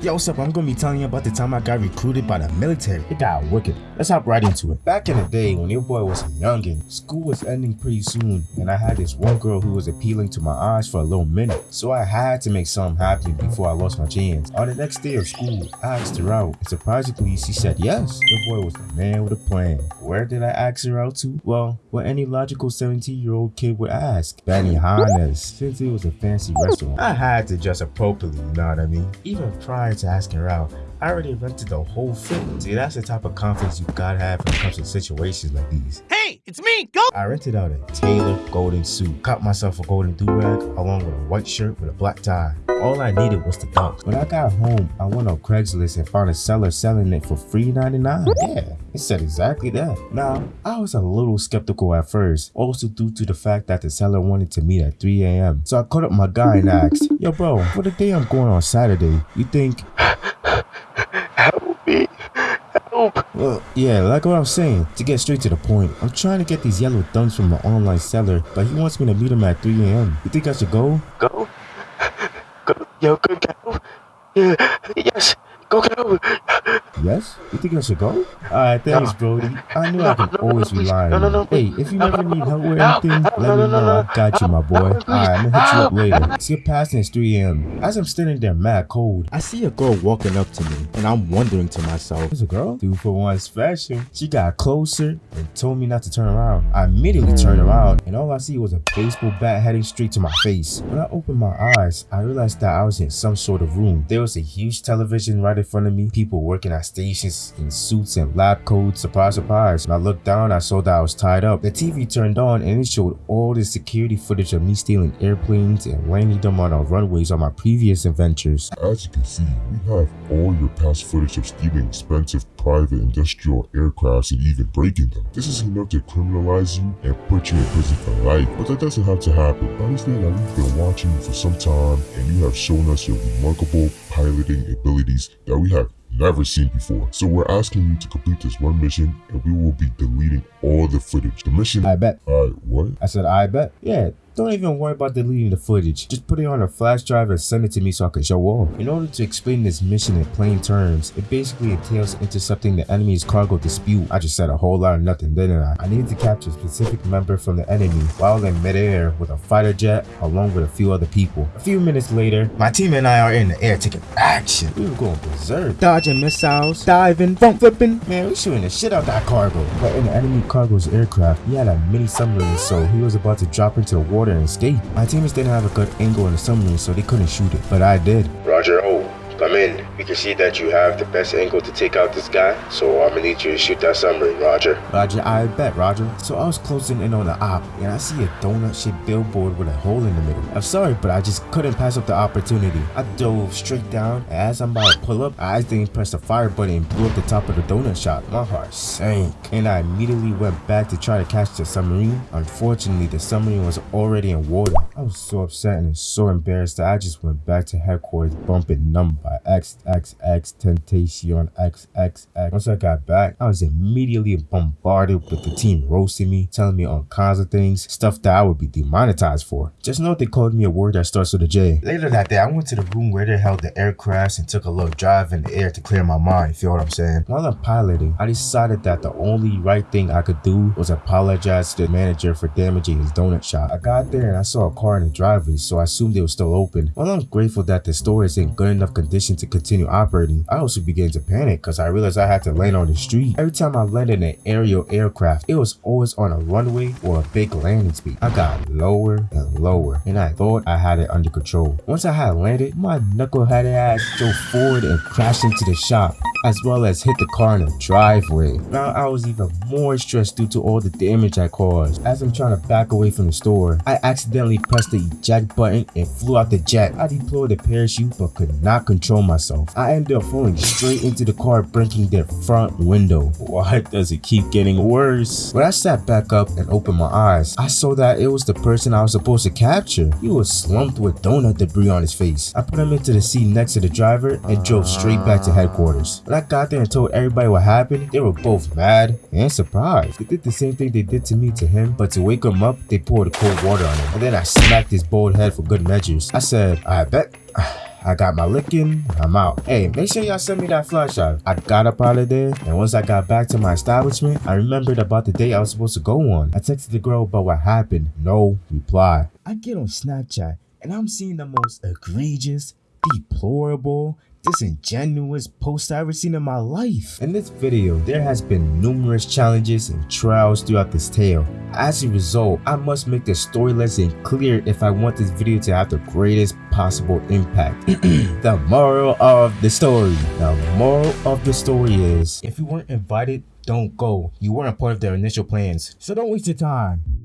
Yo, what's up? I'm gonna be telling you about the time I got recruited by the military. It got wicked. Let's hop right into it. Back in the day when your boy was youngin', school was ending pretty soon, and I had this one girl who was appealing to my eyes for a little minute. So I had to make something happen before I lost my chance. On the next day of school, I asked her out, and surprisingly, she said yes. Your boy was the man with a plan. Where did I ask her out to? Well, what any logical 17-year-old kid would ask. Benihana's, since it was a fancy restaurant. I had to dress appropriately, you know what I mean? Even prior to ask her out, I already rented the whole thing. See, that's the type of confidence you gotta have when it comes to situations like these. Hey, it's me, go! I rented out a tailored golden suit, got myself a golden do-rag along with a white shirt with a black tie. All I needed was the dunks. When I got home, I went on Craigslist and found a seller selling it for $3.99. Yeah, it said exactly that. Now, I was a little skeptical at first, also due to the fact that the seller wanted to meet at 3 a.m. So I called up my guy and asked, Yo bro, for the day I'm going on Saturday, you think. Well, yeah, like what I'm saying, to get straight to the point, I'm trying to get these yellow dunks from an online seller, but he wants me to meet him at 3 a.m. You think I should go? Go. Go. Yo, go, go. Yeah. Yes. Go, get go. Yes? You think I should go? Alright, thanks, Brody. I knew I could No, no, always rely No, on no, you. no, Hey, if you No, ever need help with no, anything, no, let no, me know. no, I got you, my boy. no, Alright. I'm gonna hit you up No. later. Skip past and it's 3 a.m. As I'm standing there mad cold, I see a girl walking up to me, and I'm wondering to myself, There's a girl? Two for one special. She got closer and told me not to turn around. I immediately turned around, and all I see was a baseball bat heading straight to my face. When I opened my eyes, I realized that I was in some sort of room. There was a huge television right in front of me, people working at stations in suits and lab coats. Surprise, surprise. When I looked down, I saw that I was tied up. The TV turned on and it showed all the security footage of me stealing airplanes and landing them on our runways on my previous adventures. As you can see, we have all your past footage of stealing expensive private industrial aircrafts and even breaking them. This is enough to criminalize you and put you in prison for life, but that doesn't have to happen. Understand that we've been watching you for some time and you have shown us your remarkable piloting abilities that we have never seen before. So we're asking you to complete this one mission and we will be deleting all the footage. The mission- I bet. Alright, what? I said, I bet. Yeah, don't even worry about deleting the footage. Just put it on a flash drive and send it to me so I can show off. In order to explain this mission in plain terms, it basically entails intercepting the enemy's cargo dispute. I just said a whole lot of nothing, didn't I? I needed to capture a specific member from the enemy while in midair with a fighter jet along with a few other people. A few minutes later, my team and I are in the air taking action. We were going berserk. Dodging missiles, diving, front flipping. Man, we shooting the shit out of that cargo. But in the enemy cargo's aircraft, he had a mini submarine, so he was about to drop into the water and escape. My teammates didn't have a good angle on the submarine, so they couldn't shoot it. But I did. Roger, oh, come in. We can see that you have the best angle to take out this guy, so I'm gonna need you to shoot that submarine, Roger. Roger, I bet, Roger. So I was closing in on the op, and I see a donut-shaped billboard with a hole in the middle. I'm sorry, but I just couldn't pass up the opportunity. I dove straight down, and as I'm about to pull up, I accidentally pressed the fire button and blew up the top of the donut shop. My heart sank, and I immediately went back to try to catch the submarine. Unfortunately, the submarine was already in water. I was so upset and so embarrassed that I just went back to headquarters bumping number by XXXTentacion. Once I got back, I was immediately bombarded with the team roasting me, telling me all kinds of things, stuff that I would be demonetized for. Just know they called me a word that starts with a J. Later that day, I went to the room where they held the aircrafts and took a little drive in the air to clear my mind, You feel what I'm saying? While I'm piloting, I decided that the only right thing I could do was apologize to the manager for damaging his donut shop. I got there and I saw a car in the driveway, so I assumed they were still open. While I'm grateful that the store is in good enough condition to continue operating, I also began to panic because I realized I had to land on the street. Every time I landed an aerial aircraft, it was always on a runway or a big landing speed. I got lower and lower, and I thought I had it under control. Once I had landed, my knuckleheaded ass drove forward and crashed into the shop, as well as hit the car in the driveway. Now I was even more stressed due to all the damage I caused. As I'm trying to back away from the store, I accidentally pressed the eject button and flew out the jet. I deployed the parachute but could not control myself. I ended up falling straight into the car, breaking their front window. Why does it keep getting worse? When I sat back up and opened my eyes, I saw that it was the person I was supposed to capture. He was slumped with donut debris on his face. I put him into the seat next to the driver and drove straight back to headquarters. When got there and told everybody what happened, they were both mad and surprised. They did the same thing they did to me to him, but to wake him up, they poured cold water on him. And then I smacked his bald head for good measures. I said, I bet. I got my licking, I'm out. Hey, make sure y'all send me that flashlight. I got up out of there, and once I got back to my establishment, I remembered about the date I was supposed to go on. I texted the girl about what happened. No reply. I get on Snapchat, and I'm seeing the most egregious, deplorable, disingenuous post I've ever seen in my life. In this video, there has been numerous challenges and trials throughout this tale. As a result, I must make the story lesson clear if I want this video to have the greatest possible impact. the moral of the story. The moral of the story is, if you weren't invited, don't go. You weren't part of their initial plans, so don't waste your time.